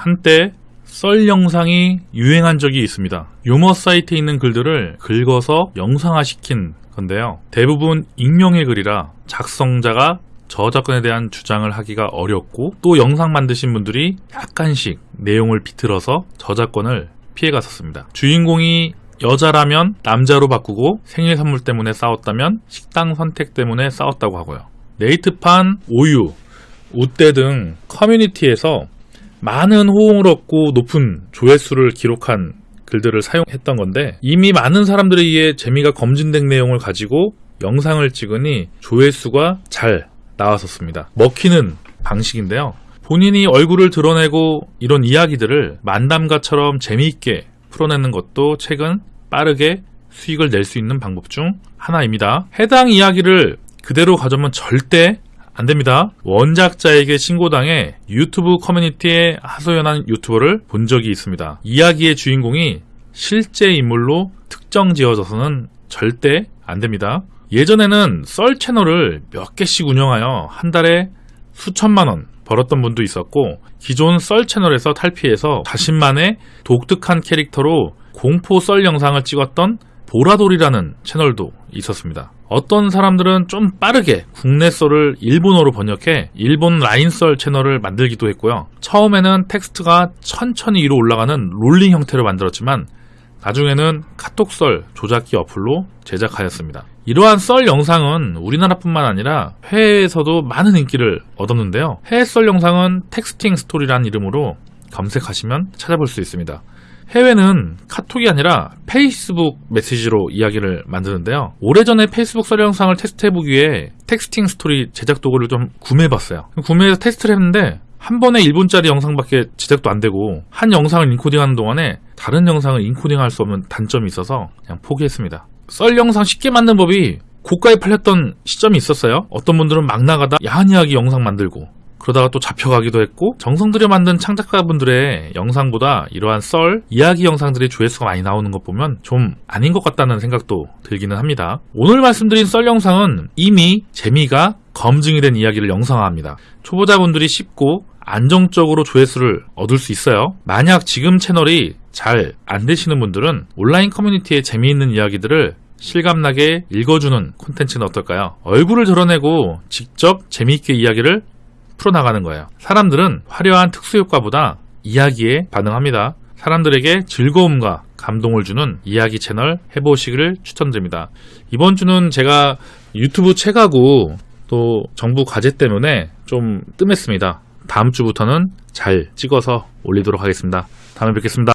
한때 썰 영상이 유행한 적이 있습니다. 유머 사이트에 있는 글들을 긁어서 영상화시킨 건데요. 대부분 익명의 글이라 작성자가 저작권에 대한 주장을 하기가 어렵고 또 영상 만드신 분들이 약간씩 내용을 비틀어서 저작권을 피해갔었습니다. 주인공이 여자라면 남자로 바꾸고 생일 선물 때문에 싸웠다면 식당 선택 때문에 싸웠다고 하고요. 네이트판, 오유, 우대 등 커뮤니티에서 많은 호응을 얻고 높은 조회수를 기록한 글들을 사용했던 건데 이미 많은 사람들에 의해 재미가 검증된 내용을 가지고 영상을 찍으니 조회수가 잘 나왔었습니다. 먹히는 방식인데요. 본인이 얼굴을 드러내고 이런 이야기들을 만담가처럼 재미있게 풀어내는 것도 최근 빠르게 수익을 낼 수 있는 방법 중 하나입니다. 해당 이야기를 그대로 가져오면 절대 안 됩니다. 원작자에게 신고당해 유튜브 커뮤니티에 하소연한 유튜버를 본 적이 있습니다. 이야기의 주인공이 실제 인물로 특정 지어져서는 절대 안 됩니다. 예전에는 썰 채널을 몇 개씩 운영하여 한 달에 수천만 원 벌었던 분도 있었고 기존 썰 채널에서 탈피해서 자신만의 독특한 캐릭터로 공포 썰 영상을 찍었던 보라돌이라는 채널도 있었습니다. 어떤 사람들은 좀 빠르게 국내 썰을 일본어로 번역해 일본 라인 썰 채널을 만들기도 했고요. 처음에는 텍스트가 천천히 위로 올라가는 롤링 형태로 만들었지만 나중에는 카톡 썰 조작기 어플로 제작하였습니다. 이러한 썰 영상은 우리나라뿐만 아니라 해외에서도 많은 인기를 얻었는데요. 해외 썰 영상은 texting story라는 이름으로 검색하시면 찾아볼 수 있습니다. 해외는 카톡이 아니라 페이스북 메시지로 이야기를 만드는데요. 오래전에 페이스북 썰 영상을 테스트해보기 위해 texting story 제작 도구를 좀 구매해봤어요. 구매해서 테스트를 했는데 한 번에 1분짜리 영상밖에 제작도 안 되고 한 영상을 인코딩하는 동안에 다른 영상을 인코딩할 수 없는 단점이 있어서 그냥 포기했습니다. 썰 영상 쉽게 만든 법이 고가에 팔렸던 시점이 있었어요. 어떤 분들은 막 나가다 야한 이야기 영상 만들고 그러다가 또 잡혀가기도 했고 정성 들여 만든 창작가분들의 영상보다 이러한 썰, 이야기 영상들이 조회수가 많이 나오는 것 보면 좀 아닌 것 같다는 생각도 들기는 합니다. 오늘 말씀드린 썰 영상은 이미 재미가 검증이 된 이야기를 영상화합니다. 초보자분들이 쉽고 안정적으로 조회수를 얻을 수 있어요. 만약 지금 채널이 잘 안 되시는 분들은 온라인 커뮤니티에 재미있는 이야기들을 실감나게 읽어주는 콘텐츠는 어떨까요? 얼굴을 드러내고 직접 재미있게 이야기를 풀어나가는 거예요. 사람들은 화려한 특수효과보다 이야기에 반응합니다. 사람들에게 즐거움과 감동을 주는 이야기 채널 해보시기를 추천드립니다. 이번 주는 제가 유튜브 책하고 또 정부 과제 때문에 좀 뜸했습니다. 다음 주부터는 잘 찍어서 올리도록 하겠습니다. 다음에 뵙겠습니다.